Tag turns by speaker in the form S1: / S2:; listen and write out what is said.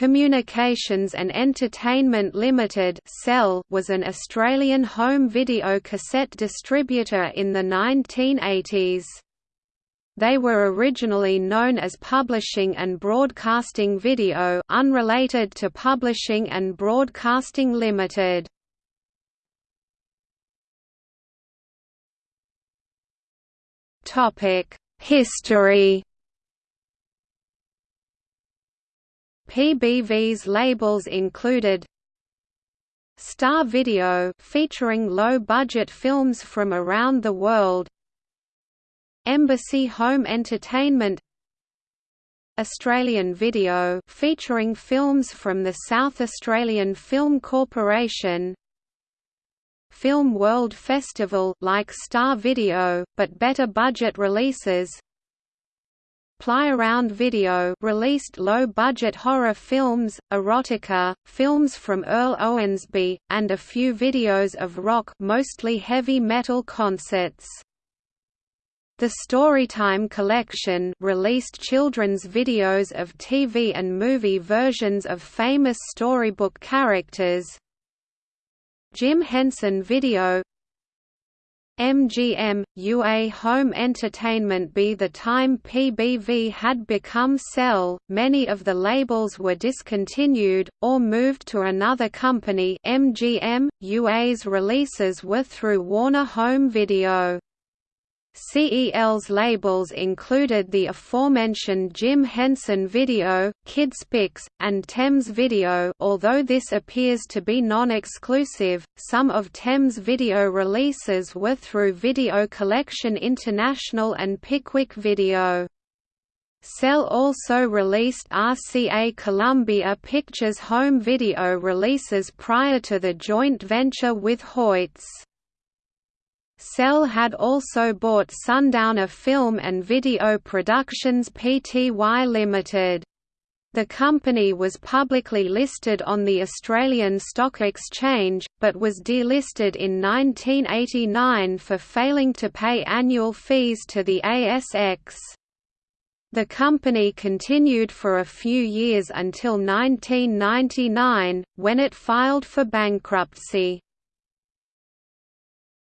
S1: Communications and Entertainment Limited was an Australian home video cassette distributor in the 1980s. They were originally known as Publishing and Broadcasting Video unrelated to Publishing and Broadcasting Limited. History PBV's labels included Star Video featuring low-budget films from around the world Embassy Home Entertainment Australian Video featuring films from the South Australian Film Corporation Film World Festival like Star Video, but better budget releases Play-Around Video released low-budget horror films, erotica, films from Earl Owensby, and a few videos of rock mostly heavy metal concerts. The Storytime Collection released children's videos of TV and movie versions of famous storybook characters. Jim Henson Video MGM, UA Home Entertainment By the time PBV had become CEL, many of the labels were discontinued, or moved to another company MGM, UA's releases were through Warner Home Video. CEL's labels included the aforementioned Jim Henson Video, Kidspix, and Thames Video although this appears to be non-exclusive, some of Thames Video releases were through Video Collection International and Pickwick Video. CEL also released RCA Columbia Pictures home video releases prior to the joint venture with Hoyts. CEL had also bought Sundowner Film and Video Productions Pty Limited. The company was publicly listed on the Australian Stock Exchange, but was delisted in 1989 for failing to pay annual fees to the ASX. The company continued for a few years until 1999, when it filed for bankruptcy.